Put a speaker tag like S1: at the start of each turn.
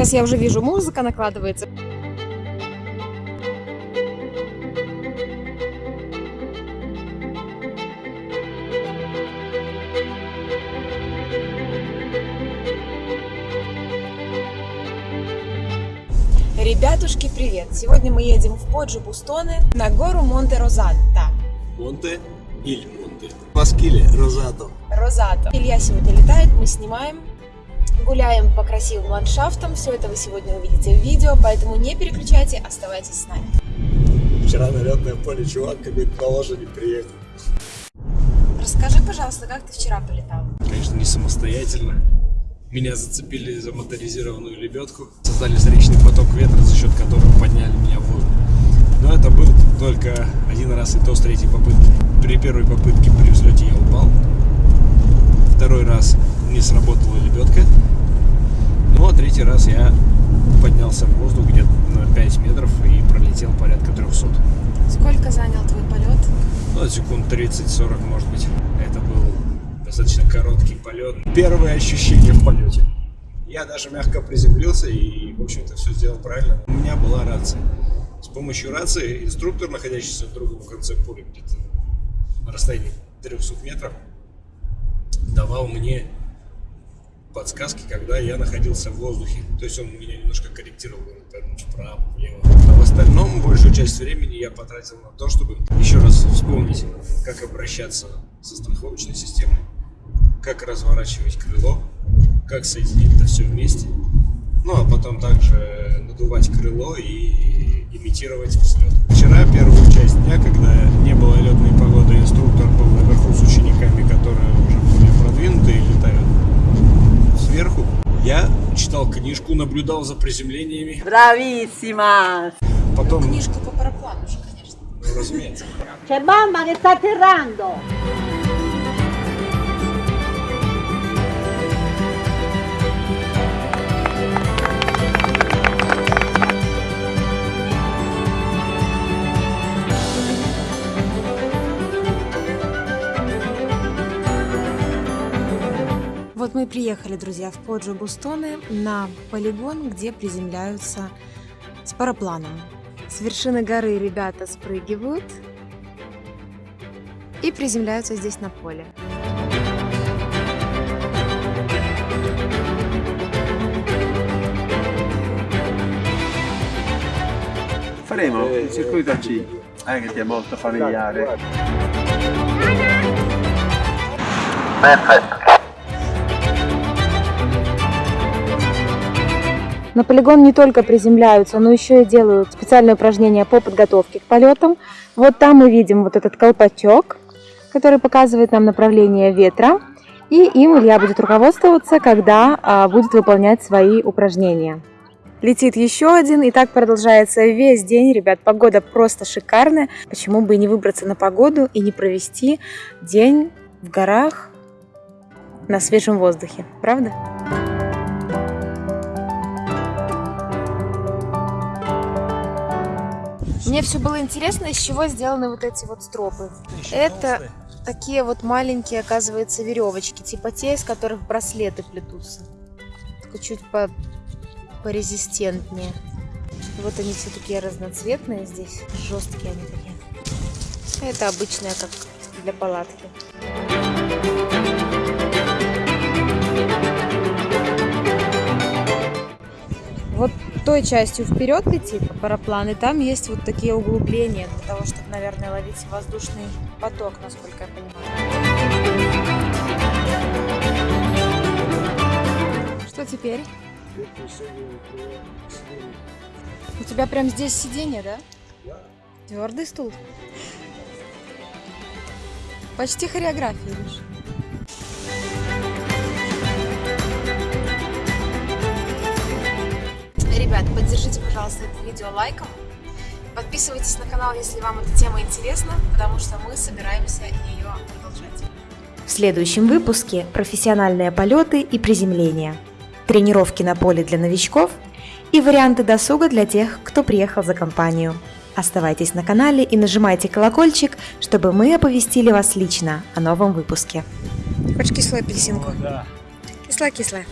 S1: Сейчас я уже вижу, музыка накладывается. Ребятушки, привет! Сегодня мы едем в Поджи Бустоне на гору Монте Розатта.
S2: Монте или Монте. Маскиле, Розато.
S1: Розато. Илья сегодня летает, мы снимаем, гуляем по красивым ландшафтам. Все это вы сегодня увидите в видео, поэтому не переключайте, оставайтесь с нами.
S2: Вчера на летное поле чувак как будто на лошади приехал.
S1: Расскажи, пожалуйста, как ты вчера полетал?
S2: Конечно, не самостоятельно. Меня зацепили за моторизированную лебедку. Создали встречный поток ветра, за счет которого подняли меня в воздух. Но это был только один раз, и то с третьей попытки. При первой попытке при взлете я упал. Второй раз не сработала лебедка. Ну а третий раз я поднялся в воздух где-то на 5 метров и пролетел порядка 300.
S1: Сколько занял твой полет?
S2: Ну, секунд 30-40, может быть. Это был достаточно короткий полет. Первые ощущения в полете. Я даже мягко приземлился и, в общем-то, все сделал правильно. У меня была рация. С помощью рации инструктор, находящийся в другом конце поля, где-то на расстоянии 300 метров, давал мне подсказки, когда я находился в воздухе. То есть он меня немножко корректировал, повернуть вправо, влево. А в остальном большую часть времени я потратил на то, чтобы еще раз вспомнить, как обращаться со страховочной системой, как разворачивать крыло, как соединить это все вместе. Ну, а потом также надувать крыло и имитировать взлет. Вчера, первую часть дня, когда не было летной погоды, инструктор был наверху книжку, наблюдал за приземлениями.
S3: Bravissima!
S2: Потом,
S1: Книжку по параплану же, конечно.
S2: ну, разумеется,
S3: C'è mamma che sta atterrando!
S1: Вот мы и приехали, друзья, в Поджо Бустоне на полигон, где приземляются с парапланом. С вершины горы ребята спрыгивают и приземляются здесь на поле.
S4: Faremo il circuito a C, eh, che ti è molto familiare.
S1: На полигон не только приземляются, но еще и делают специальные упражнения по подготовке к полетам. Вот там мы видим вот этот колпачок, который показывает нам направление ветра. И им Илья будет руководствоваться, когда а, будет выполнять свои упражнения. Летит еще один, и так продолжается весь день. Ребят, погода просто шикарная. Почему бы и не выбраться на погоду и не провести день в горах на свежем воздухе, правда? Мне все было интересно, из чего сделаны вот эти вот стропы. Это такие вот маленькие, оказывается, веревочки, типа те, из которых браслеты плетутся. Только чуть по порезистентнее. Вот они все такие разноцветные здесь, жесткие они такие. Это обычная, как для палатки. Той частью вперед летит параплан, и там есть вот такие углубления для того, чтобы, наверное, ловить воздушный поток, насколько я понимаю. Что теперь? У тебя прям здесь сиденье, да? Твердый стул. Почти хореография, видишь? Пожалуйста, это видео лайком. Подписывайтесь на канал, если вам эта тема интересна, потому что мы собираемся ее продолжать.
S5: В следующем выпуске профессиональные полеты и приземления, тренировки на поле для новичков и варианты досуга для тех, кто приехал за компанию. Оставайтесь на канале и нажимайте колокольчик, чтобы мы оповестили вас лично о новом выпуске.
S1: Хочешь кислую апельсинку?
S2: да.
S1: Кислая-кислая.